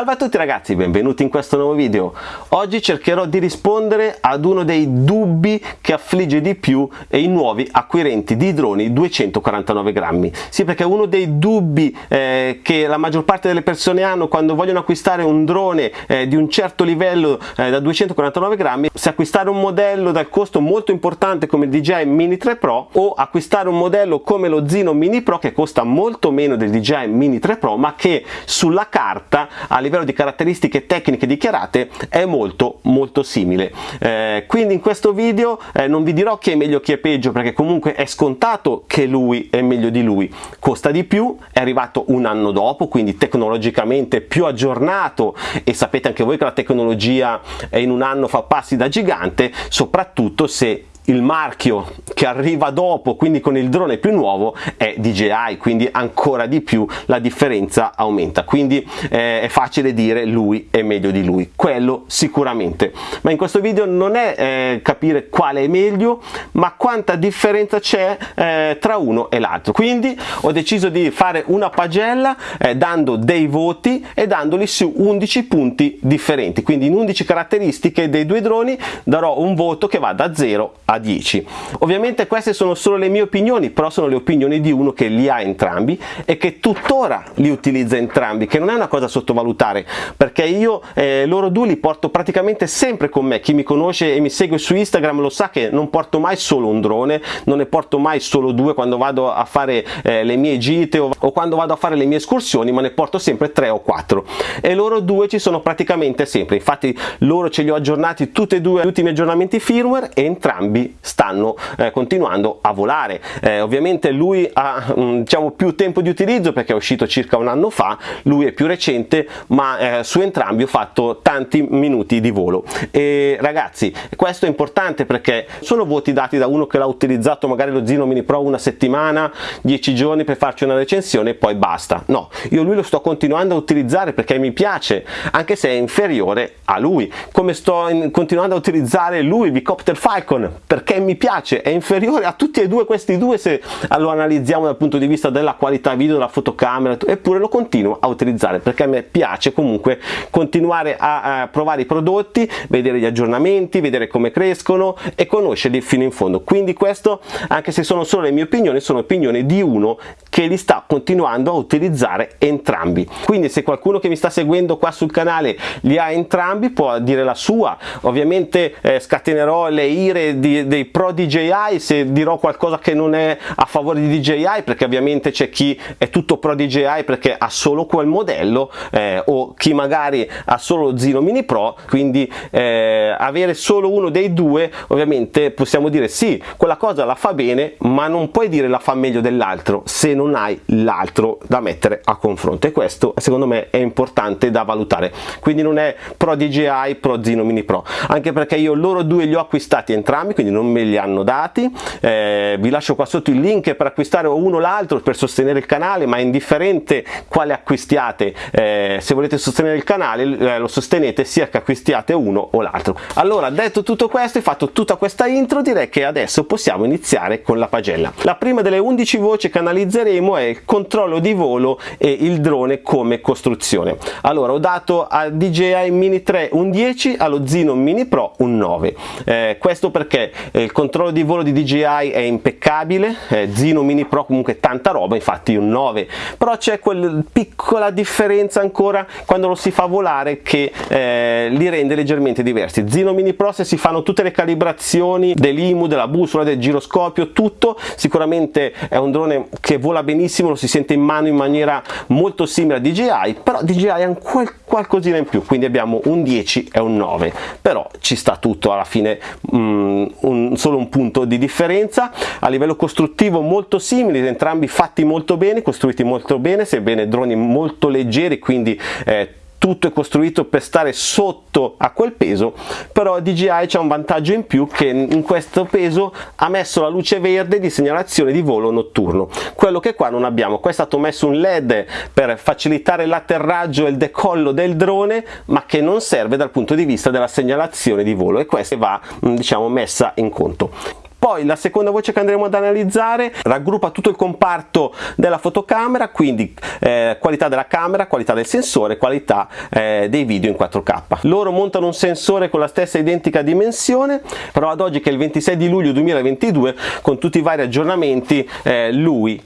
Salve a tutti ragazzi, benvenuti in questo nuovo video. Oggi cercherò di rispondere ad uno dei dubbi che affligge di più i nuovi acquirenti di droni 249 grammi. Sì, perché uno dei dubbi eh, che la maggior parte delle persone hanno quando vogliono acquistare un drone eh, di un certo livello eh, da 249 grammi, se acquistare un modello dal costo molto importante come il DJI Mini 3 Pro o acquistare un modello come lo Zino Mini Pro che costa molto meno del DJI Mini 3 Pro ma che sulla carta ha livello di caratteristiche tecniche dichiarate è molto molto simile. Eh, quindi in questo video eh, non vi dirò chi è meglio chi è peggio perché comunque è scontato che lui è meglio di lui. Costa di più è arrivato un anno dopo quindi tecnologicamente più aggiornato e sapete anche voi che la tecnologia in un anno fa passi da gigante soprattutto se il marchio che arriva dopo quindi con il drone più nuovo è DJI quindi ancora di più la differenza aumenta. Quindi eh, è facile dire lui è meglio di lui quello sicuramente. Ma in questo video non è eh, capire quale è meglio ma quanta differenza c'è eh, tra uno e l'altro. Quindi ho deciso di fare una pagella eh, dando dei voti e dandoli su 11 punti differenti. Quindi in 11 caratteristiche dei due droni darò un voto che va da 0 a 10 ovviamente queste sono solo le mie opinioni però sono le opinioni di uno che li ha entrambi e che tuttora li utilizza entrambi che non è una cosa da sottovalutare perché io eh, loro due li porto praticamente sempre con me. Chi mi conosce e mi segue su Instagram lo sa che non porto mai solo un drone non ne porto mai solo due quando vado a fare eh, le mie gite o, o quando vado a fare le mie escursioni ma ne porto sempre tre o quattro. E loro due ci sono praticamente sempre. Infatti loro ce li ho aggiornati tutti e due gli ultimi aggiornamenti firmware e entrambi stanno eh, continuando a volare. Eh, ovviamente lui ha mm, diciamo più tempo di utilizzo perché è uscito circa un anno fa lui è più recente ma eh, su entrambi ho fatto tanti minuti di volo. E ragazzi questo è importante perché sono voti dati da uno che l'ha utilizzato magari lo Zino Mini Pro una settimana 10 giorni per farci una recensione e poi basta. No io lui lo sto continuando a utilizzare perché mi piace anche se è inferiore a lui. Come sto in, continuando a utilizzare lui il Vicopter Falcon perché mi piace, è inferiore a tutti e due questi due se lo analizziamo dal punto di vista della qualità video, della fotocamera, eppure lo continuo a utilizzare perché a me piace comunque continuare a, provare i prodotti, vedere gli aggiornamenti, vedere come crescono e conoscerli fino in fondo. Quindi questo, anche se sono solo le mie opinioni, sono opinioni di uno che li sta continuando a utilizzare entrambi. Quindi se qualcuno che mi sta seguendo qua sul canale li ha entrambi può dire la sua, ovviamente eh, scatenerò le ire di, dei pro DJI se dirò qualcosa che non è a favore di DJI perché ovviamente c'è chi è tutto pro DJI perché ha solo quel modello eh, o chi magari ha solo Zino Mini Pro quindi eh, avere solo uno dei due ovviamente possiamo dire sì quella cosa la fa bene ma non puoi dire la fa meglio dell'altro se non hai l'altro da mettere a confronto. E questo secondo me è importante da valutare. Quindi non è pro DJI pro Zino Mini Pro. Anche perché io loro due li ho acquistati entrambi quindi non non me li hanno dati. Eh, vi lascio qua sotto il link per acquistare uno o l'altro per sostenere il canale ma è indifferente quale acquistiate. Eh, se volete sostenere il canale eh, lo sostenete sia che acquistiate uno o l'altro. Allora detto tutto questo e fatto tutta questa intro direi che adesso possiamo iniziare con la pagella. La prima delle 11 voci che analizzeremo è il controllo di volo e il drone come costruzione. Allora ho dato a DJI Mini 3 un 10 allo Zino Mini Pro un 9 eh, questo perché il controllo di volo di DJI è impeccabile eh, Zino Mini Pro comunque tanta roba infatti un 9 però c'è quella piccola differenza ancora quando lo si fa volare che eh, li rende leggermente diversi. Zino Mini Pro se si fanno tutte le calibrazioni dell'IMU, della bussola, del giroscopio tutto sicuramente è un drone che vola benissimo lo si sente in mano in maniera molto simile a DJI però DJI ha un qualcosina in più quindi abbiamo un 10 e un 9 però ci sta tutto alla fine mm, un solo un punto di differenza. A livello costruttivo molto simili entrambi fatti molto bene costruiti molto bene sebbene droni molto leggeri quindi eh, tutto è costruito per stare sotto a quel peso però DJI c'è un vantaggio in più che in questo peso ha messo la luce verde di segnalazione di volo notturno. Quello che qua non abbiamo qua è stato messo un led per facilitare l'atterraggio e il decollo del drone ma che non serve dal punto di vista della segnalazione di volo e questa va diciamo messa in conto poi la seconda voce che andremo ad analizzare raggruppa tutto il comparto della fotocamera quindi eh, qualità della camera qualità del sensore qualità eh, dei video in 4k loro montano un sensore con la stessa identica dimensione però ad oggi che è il 26 di luglio 2022 con tutti i vari aggiornamenti eh, lui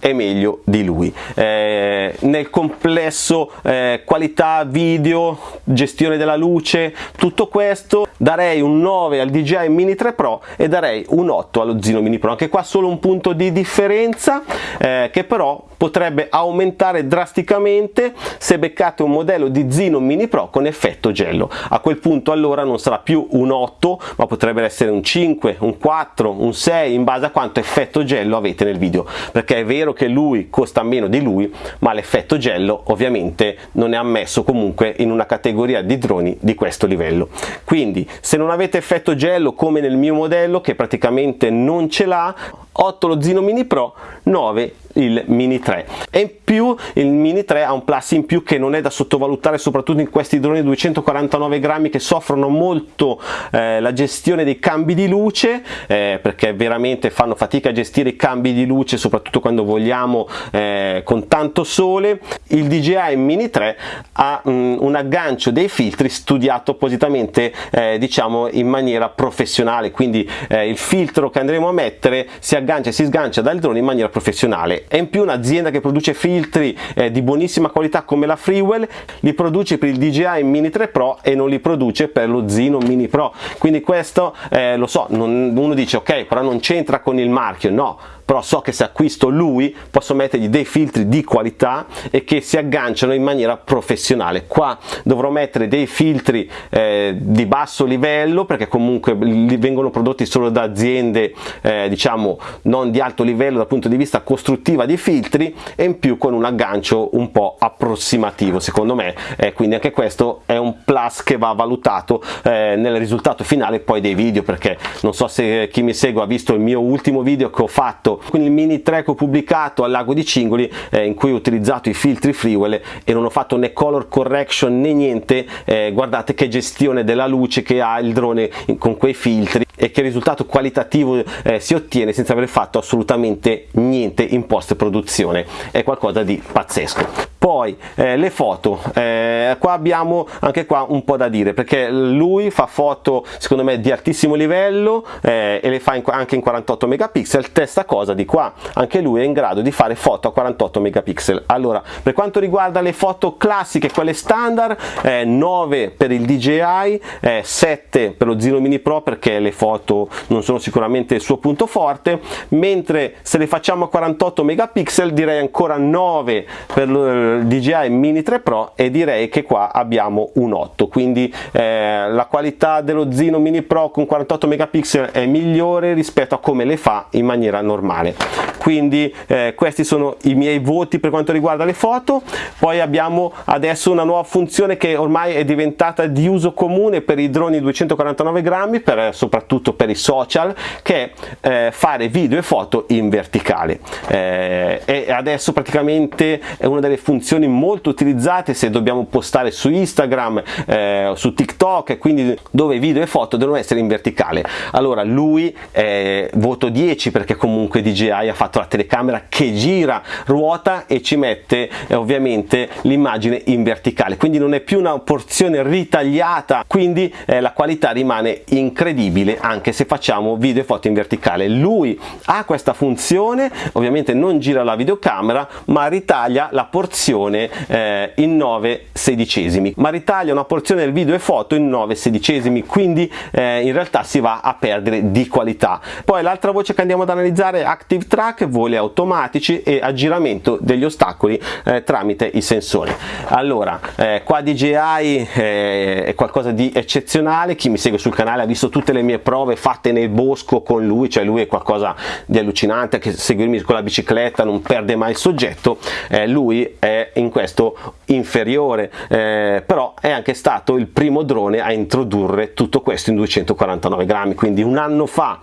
è meglio di lui. Eh, nel complesso eh, qualità video gestione della luce tutto questo darei un 9 al DJI Mini 3 Pro e darei un 8 allo Zino Mini Pro. Anche qua solo un punto di differenza eh, che però potrebbe aumentare drasticamente se beccate un modello di Zino Mini Pro con effetto gello. A quel punto allora non sarà più un 8 ma potrebbe essere un 5 un 4 un 6 in base a quanto effetto gello avete nel video. Perché è vero vero che lui costa meno di lui ma l'effetto gello ovviamente non è ammesso comunque in una categoria di droni di questo livello. Quindi se non avete effetto gello come nel mio modello che praticamente non ce l'ha 8 lo Zino Mini Pro 9 il Mini 3 e in più il Mini 3 ha un plus in più che non è da sottovalutare soprattutto in questi droni 249 grammi che soffrono molto eh, la gestione dei cambi di luce eh, perché veramente fanno fatica a gestire i cambi di luce soprattutto quando vogliamo eh, con tanto sole. Il DJI Mini 3 ha mm, un aggancio dei filtri studiato appositamente eh, diciamo in maniera professionale. Quindi eh, il filtro che andremo a mettere si aggancia e si sgancia dal drone in maniera professionale e in più un'azienda che produce filtri eh, di buonissima qualità come la Freewell li produce per il DJI Mini 3 Pro e non li produce per lo Zino Mini Pro. Quindi questo eh, lo so non, uno dice ok però non c'entra con il marchio. No però so che se acquisto lui posso mettergli dei filtri di qualità e che si agganciano in maniera professionale. Qua dovrò mettere dei filtri eh, di basso livello perché comunque vengono prodotti solo da aziende eh, diciamo non di alto livello dal punto di vista costruttiva di filtri e in più con un aggancio un po' approssimativo secondo me. Eh, quindi anche questo è un plus che va valutato eh, nel risultato finale poi dei video perché non so se chi mi segue ha visto il mio ultimo video che ho fatto quindi il mini track ho pubblicato al lago di Cingoli eh, in cui ho utilizzato i filtri Freewell e non ho fatto né color correction né niente eh, guardate che gestione della luce che ha il drone con quei filtri e che risultato qualitativo eh, si ottiene senza aver fatto assolutamente niente in post produzione è qualcosa di pazzesco poi eh, le foto eh, qua abbiamo anche qua un po da dire perché lui fa foto secondo me di altissimo livello eh, e le fa in, anche in 48 megapixel stessa cosa di qua. Anche lui è in grado di fare foto a 48 megapixel. Allora per quanto riguarda le foto classiche quelle standard 9 eh, per il DJI 7 eh, per lo Zino Mini Pro perché le foto non sono sicuramente il suo punto forte mentre se le facciamo a 48 megapixel direi ancora 9 per lo DJI Mini 3 Pro e direi che qua abbiamo un 8 quindi eh, la qualità dello Zino Mini Pro con 48 megapixel è migliore rispetto a come le fa in maniera normale quindi eh, questi sono i miei voti per quanto riguarda le foto poi abbiamo adesso una nuova funzione che ormai è diventata di uso comune per i droni 249 grammi per, soprattutto per i social che è eh, fare video e foto in verticale eh, e adesso praticamente è una delle funzioni molto utilizzate se dobbiamo postare su Instagram, eh, su TikTok, quindi dove video e foto devono essere in verticale. Allora lui eh, voto 10 perché comunque DJI ha fatto la telecamera che gira, ruota e ci mette eh, ovviamente l'immagine in verticale, quindi non è più una porzione ritagliata, quindi eh, la qualità rimane incredibile anche se facciamo video e foto in verticale. Lui ha questa funzione, ovviamente non gira la videocamera, ma ritaglia la porzione porzione eh, in 9 sedicesimi. Ma ritaglia una porzione del video e foto in 9 sedicesimi quindi eh, in realtà si va a perdere di qualità. Poi l'altra voce che andiamo ad analizzare è Active Track voli automatici e aggiramento degli ostacoli eh, tramite i sensori. Allora eh, qua DJI eh, è qualcosa di eccezionale. Chi mi segue sul canale ha visto tutte le mie prove fatte nel bosco con lui cioè lui è qualcosa di allucinante che seguirmi con la bicicletta non perde mai il soggetto. Eh, lui è in questo inferiore eh, però è anche stato il primo drone a introdurre tutto questo in 249 grammi. Quindi un anno fa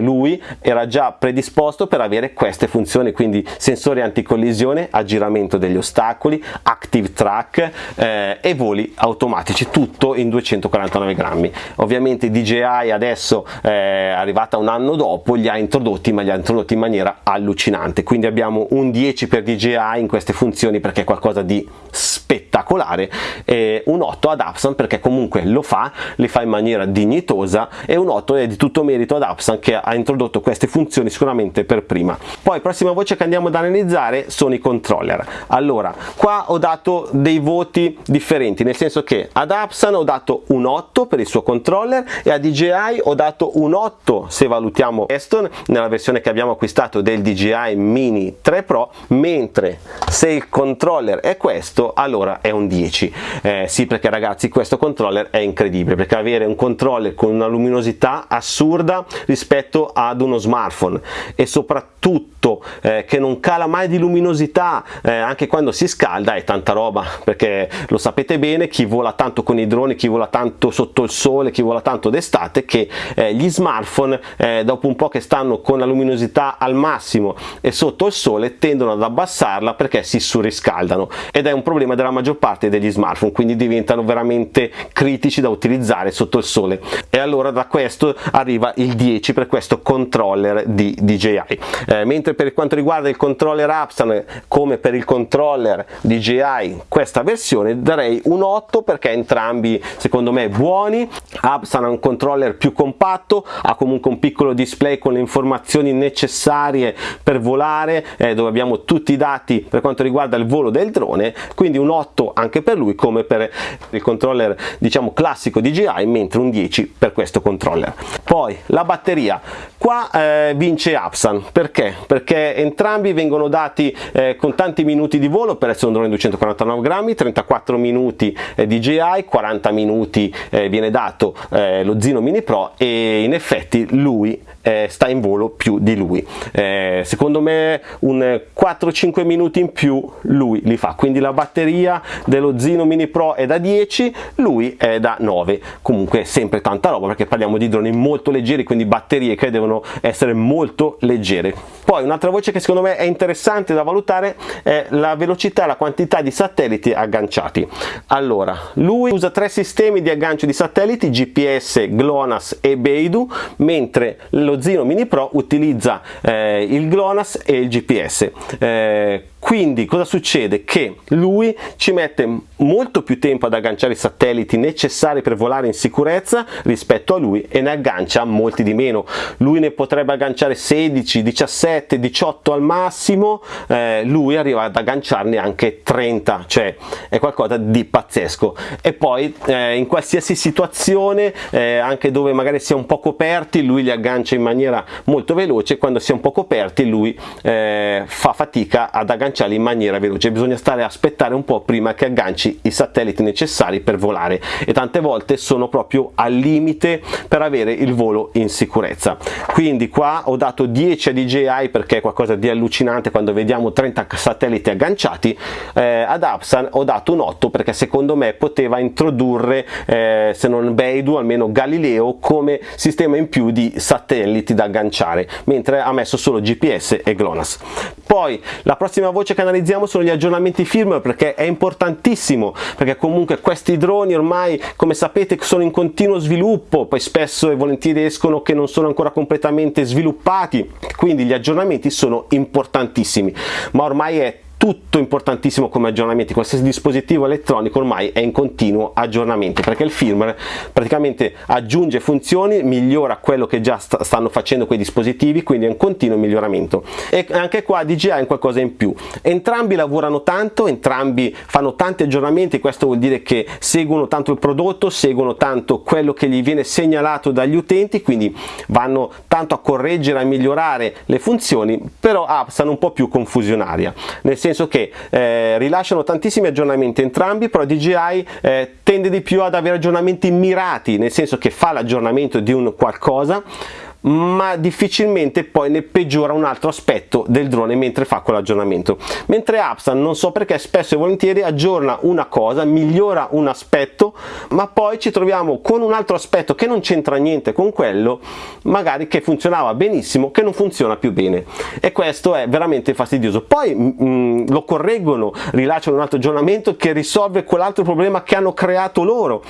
lui era già predisposto per avere queste funzioni quindi sensori anticollisione aggiramento degli ostacoli active track eh, e voli automatici tutto in 249 grammi. Ovviamente DJI adesso eh, è arrivata un anno dopo li ha introdotti ma li ha introdotti in maniera allucinante. Quindi abbiamo un 10 per DJI in queste funzioni perché è qualcosa di spettacolare e un 8 ad Apsan perché comunque lo fa, le fa in maniera dignitosa e un 8 è di tutto merito ad Apsan che ha introdotto queste funzioni sicuramente per prima. Poi prossima voce che andiamo ad analizzare sono i controller. Allora, qua ho dato dei voti differenti, nel senso che ad Apsan ho dato un 8 per il suo controller e a DJI ho dato un 8 se valutiamo Aston nella versione che abbiamo acquistato del DJI Mini 3 Pro, mentre se il controller è questo, allora è un 10. Eh, sì, perché ragazzi questo controller è incredibile, perché avere un controller con una luminosità assurda rispetto ad uno smartphone e soprattutto eh, che non cala mai di luminosità eh, anche quando si scalda è tanta roba, perché lo sapete bene, chi vola tanto con i droni, chi vola tanto sotto il sole, chi vola tanto d'estate, che eh, gli smartphone eh, dopo un po' che stanno con la luminosità al massimo e sotto il sole tendono ad abbassarla perché si surriscaldano. Ed è un problema della maggior parte degli smartphone quindi diventano veramente critici da utilizzare sotto il sole. E allora da questo arriva il 10 per questo controller di DJI eh, mentre per quanto riguarda il controller Apsan come per il controller DJI questa versione darei un 8 perché entrambi secondo me buoni. Apsan ha un controller più compatto ha comunque un piccolo display con le informazioni necessarie per volare eh, dove abbiamo tutti i dati per quanto riguarda il volo del drone quindi un 8 anche per lui come per il controller diciamo classico DJI mentre un 10 per questo controller. Poi la batteria qua eh, vince Apsan perché? perché entrambi vengono dati eh, con tanti minuti di volo per essere un drone 249 grammi 34 minuti eh, DJI 40 minuti eh, viene dato eh, lo Zino Mini Pro e in effetti lui eh, sta in volo più di lui. Secondo me un 4-5 minuti in più lui li fa. Quindi la batteria dello Zino Mini Pro è da 10 lui è da 9 comunque sempre tanta roba perché parliamo di droni molto leggeri quindi batterie che devono essere molto leggere. Poi un'altra voce che secondo me è interessante da valutare è la velocità e la quantità di satelliti agganciati. Allora lui usa tre sistemi di aggancio di satelliti GPS, GLONASS e Beidou mentre lo Zino Mini Pro utilizza eh, il GLONASS e il GPS eh, quindi cosa succede? Che lui ci mette molto più tempo ad agganciare i satelliti necessari per volare in sicurezza rispetto a lui e ne aggancia molti di meno. Lui ne potrebbe agganciare 16, 17, 18 al massimo, eh, lui arriva ad agganciarne anche 30, cioè è qualcosa di pazzesco. E poi eh, in qualsiasi situazione, eh, anche dove magari si è un po' coperti, lui li aggancia in maniera molto veloce, quando si è un po' coperti lui eh, fa fatica ad agganciare agganciarli in maniera veloce. Bisogna stare a aspettare un po' prima che agganci i satelliti necessari per volare e tante volte sono proprio al limite per avere il volo in sicurezza. Quindi qua ho dato 10 a DJI perché è qualcosa di allucinante quando vediamo 30 satelliti agganciati. Eh, ad Apsan ho dato un 8 perché secondo me poteva introdurre eh, se non Beidou almeno Galileo come sistema in più di satelliti da agganciare mentre ha messo solo GPS e GLONASS poi la prossima voce che analizziamo sono gli aggiornamenti firmware perché è importantissimo perché comunque questi droni ormai come sapete sono in continuo sviluppo poi spesso e volentieri escono che non sono ancora completamente sviluppati quindi gli aggiornamenti sono importantissimi. Ma ormai è tutto importantissimo come aggiornamenti qualsiasi dispositivo elettronico ormai è in continuo aggiornamento perché il firmware praticamente aggiunge funzioni migliora quello che già st stanno facendo quei dispositivi quindi è un continuo miglioramento. E anche qua DJI è qualcosa in più. Entrambi lavorano tanto entrambi fanno tanti aggiornamenti questo vuol dire che seguono tanto il prodotto seguono tanto quello che gli viene segnalato dagli utenti quindi vanno tanto a correggere a migliorare le funzioni però Apsan un po' più confusionaria. Nel senso senso che eh, rilasciano tantissimi aggiornamenti entrambi, però DJI eh, tende di più ad avere aggiornamenti mirati, nel senso che fa l'aggiornamento di un qualcosa ma difficilmente poi ne peggiora un altro aspetto del drone mentre fa quell'aggiornamento. Mentre Apsan non so perché spesso e volentieri aggiorna una cosa migliora un aspetto ma poi ci troviamo con un altro aspetto che non c'entra niente con quello magari che funzionava benissimo che non funziona più bene. E questo è veramente fastidioso. Poi mh, mm, lo correggono rilasciano un altro aggiornamento che risolve quell'altro problema che hanno creato loro.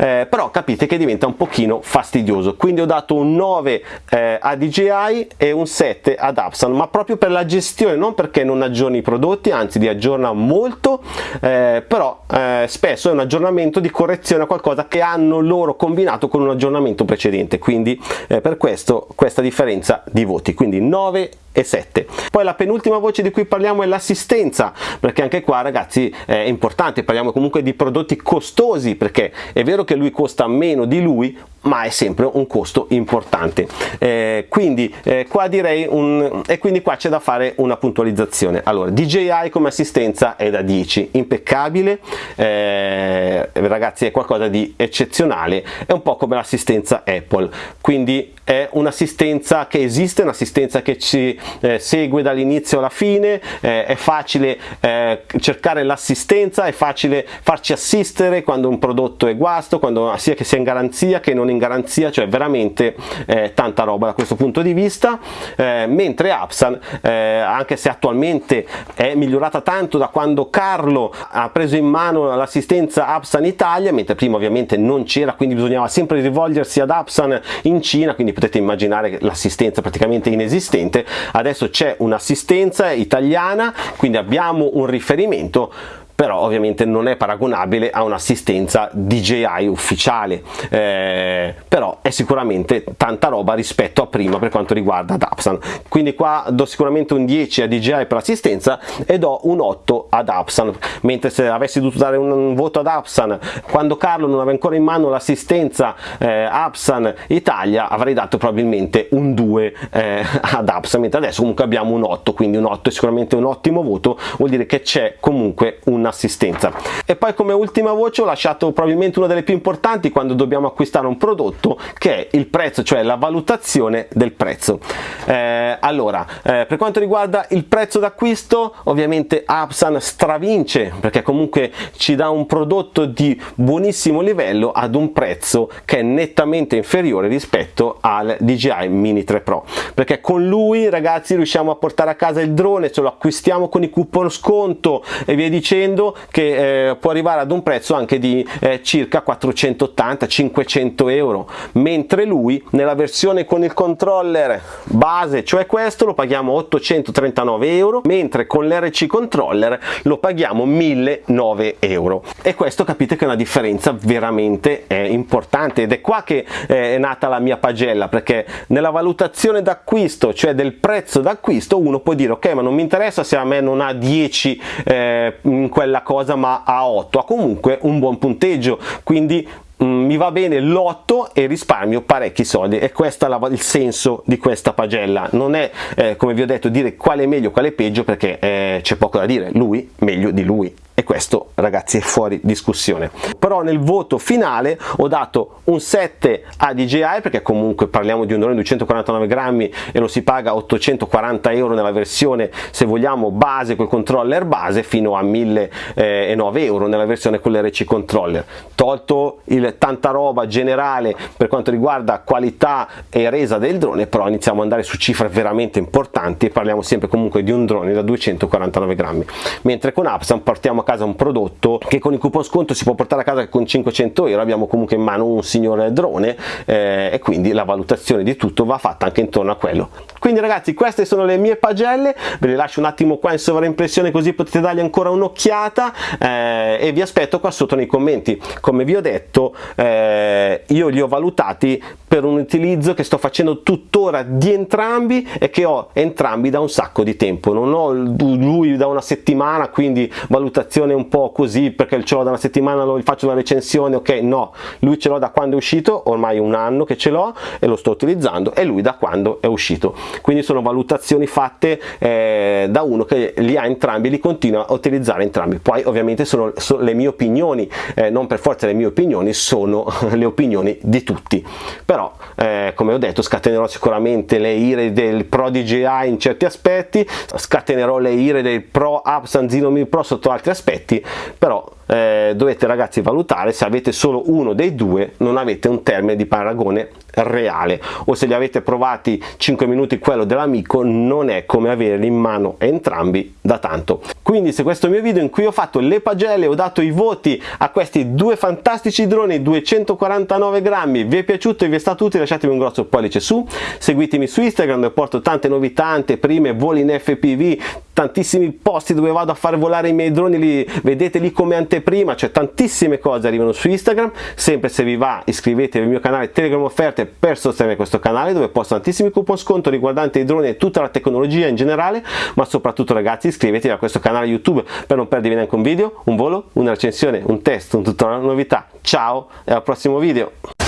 Eh, però capite che diventa un pochino fastidioso. Quindi ho dato un 9 eh, a DJI e un 7 ad Apsan ma proprio per la gestione non perché non aggiorni i prodotti anzi li aggiorna molto eh, però eh, spesso è un aggiornamento di correzione a qualcosa che hanno loro combinato con un aggiornamento precedente. Quindi eh, per questo questa differenza di voti. Quindi 9 e 7 poi la penultima voce di cui parliamo è l'assistenza perché anche qua ragazzi è importante parliamo comunque di prodotti costosi perché è vero che lui costa meno di lui ma è sempre un costo importante. Eh, quindi eh, qua direi un e quindi qua c'è da fare una puntualizzazione. Allora DJI come assistenza è da 10 impeccabile. Eh, ragazzi è qualcosa di eccezionale è un po' come l'assistenza Apple. Quindi è un'assistenza che esiste un'assistenza che ci eh, segue dall'inizio alla fine eh, è facile eh, cercare l'assistenza è facile farci assistere quando un prodotto è guasto quando sia che sia in garanzia che non in garanzia cioè veramente eh, tanta roba da questo punto di vista. Eh, mentre Apsan eh, anche se attualmente è migliorata tanto da quando Carlo ha preso in mano l'assistenza Apsan Italia mentre prima ovviamente non c'era quindi bisognava sempre rivolgersi ad Apsan in Cina quindi potete immaginare l'assistenza praticamente inesistente adesso c'è un'assistenza italiana quindi abbiamo un riferimento però ovviamente non è paragonabile a un'assistenza DJI ufficiale. Eh, però è sicuramente tanta roba rispetto a prima per quanto riguarda Dapsan. Quindi qua do sicuramente un 10 a DJI per l'assistenza e do un 8 ad Apsan mentre se avessi dovuto dare un voto ad Apsan quando Carlo non aveva ancora in mano l'assistenza eh, Apsan Italia avrei dato probabilmente un 2 eh, ad Apsan mentre adesso comunque abbiamo un 8 quindi un 8 è sicuramente un ottimo voto. Vuol dire che c'è comunque una assistenza e poi come ultima voce ho lasciato probabilmente una delle più importanti quando dobbiamo acquistare un prodotto che è il prezzo cioè la valutazione del prezzo. Eh, allora eh, per quanto riguarda il prezzo d'acquisto ovviamente Apsan stravince perché comunque ci dà un prodotto di buonissimo livello ad un prezzo che è nettamente inferiore rispetto al DJI Mini 3 Pro. Perché con lui ragazzi riusciamo a portare a casa il drone ce lo acquistiamo con i coupon sconto e via dicendo dicendo che eh, può arrivare ad un prezzo anche di eh, circa 480-500 euro. Mentre lui nella versione con il controller base cioè questo lo paghiamo 839 euro mentre con l'RC controller lo paghiamo 1009 euro. E questo capite che è una differenza veramente eh, importante. Ed è qua che eh, è nata la mia pagella perché nella valutazione d'acquisto cioè del prezzo d'acquisto uno può dire ok ma non mi interessa se a me non ha 10 eh, in quella quella cosa ma a 8 ha comunque un buon punteggio quindi mm, mi va bene l'8 e risparmio parecchi soldi. E questo è il senso di questa pagella. Non è eh, come vi ho detto dire quale è meglio quale è peggio perché eh, c'è poco da dire. Lui meglio di lui e questo ragazzi è fuori discussione. Però nel voto finale ho dato un 7 a DJI perché comunque parliamo di un drone di 249 grammi e lo si paga 840 euro nella versione se vogliamo base col controller base fino a 1009 euro nella versione con l'RC controller. Tolto il tanta roba generale per quanto riguarda qualità e resa del drone però iniziamo ad andare su cifre veramente importanti e parliamo sempre comunque di un drone da 249 grammi. Mentre con Apsan partiamo a casa un prodotto che con il coupon sconto si può portare a casa con 500 euro abbiamo comunque in mano un signore drone eh, e quindi la valutazione di tutto va fatta anche intorno a quello. Quindi ragazzi queste sono le mie pagelle ve le lascio un attimo qua in sovraimpressione così potete dargli ancora un'occhiata eh, e vi aspetto qua sotto nei commenti. Come vi ho detto eh, io li ho valutati per un utilizzo che sto facendo tuttora di entrambi e che ho entrambi da un sacco di tempo. Non ho lui da una settimana quindi valutazione un po' così perché ce l'ho da una settimana lo faccio una recensione ok no. Lui ce l'ho da quando è uscito ormai un anno che ce l'ho e lo sto utilizzando e lui da quando è uscito. Quindi sono valutazioni fatte eh, da uno che li ha entrambi li continua a utilizzare entrambi. Poi ovviamente sono, sono le mie opinioni eh, non per forza le mie opinioni sono le opinioni di tutti. Però eh, come ho detto scatenerò sicuramente le ire del Pro DJI in certi aspetti scatenerò le ire del Pro Apsan Zero Mil Pro sotto altri aspetti però eh, dovete ragazzi valutare se avete solo uno dei due non avete un termine di paragone reale. O se li avete provati 5 minuti quello dell'amico non è come averli in mano entrambi da tanto. Quindi se questo mio video in cui ho fatto le pagelle ho dato i voti a questi due fantastici droni 249 grammi vi è piaciuto e vi è stato utile lasciatemi un grosso pollice su. Seguitemi su Instagram dove porto tante novità anteprime voli in FPV tantissimi posti dove vado a fare volare i miei droni li vedete lì come anteprima cioè tantissime cose arrivano su Instagram. Sempre se vi va iscrivetevi al mio canale Telegram offerte per sostenere questo canale dove posto tantissimi coupon sconto riguardanti i droni e tutta la tecnologia in generale. Ma soprattutto ragazzi iscrivetevi a questo canale YouTube per non perdervi neanche un video, un volo, una recensione, un test, un tutorial, una novità. Ciao e al prossimo video